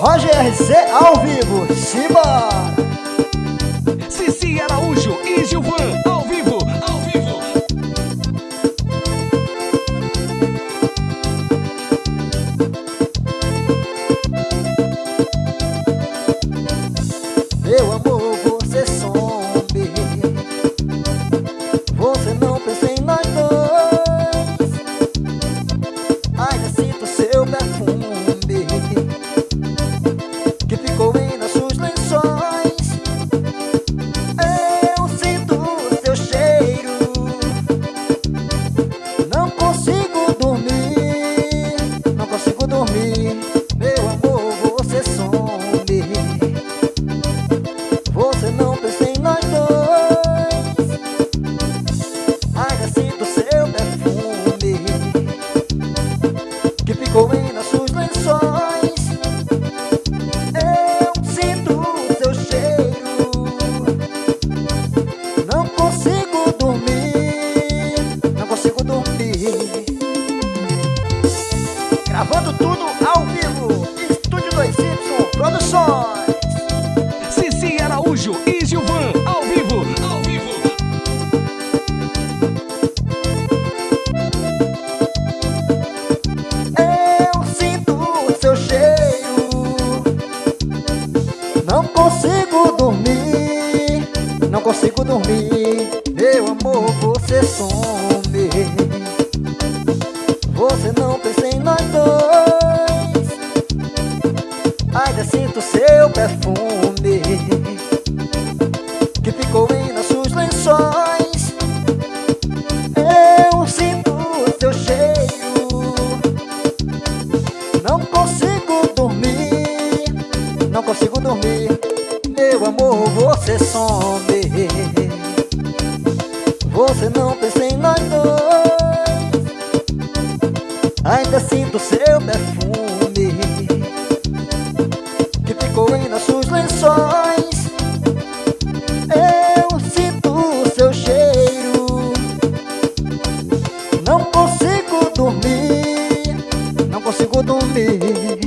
Roger RC ao vivo, simbora! Gravando tudo ao vivo. Estúdio 2Y Produções. Cici Araújo e Gilvan, ao vivo, ao vivo. Eu sinto seu cheiro. Não consigo dormir. Não consigo dormir. Meu amor, você some perfume Que ficou em nossos lençóis. Eu sinto seu cheiro não consigo dormir, não consigo dormir. Meu amor, você some Você não pensa em nós dois. Ainda sinto seu perfume donde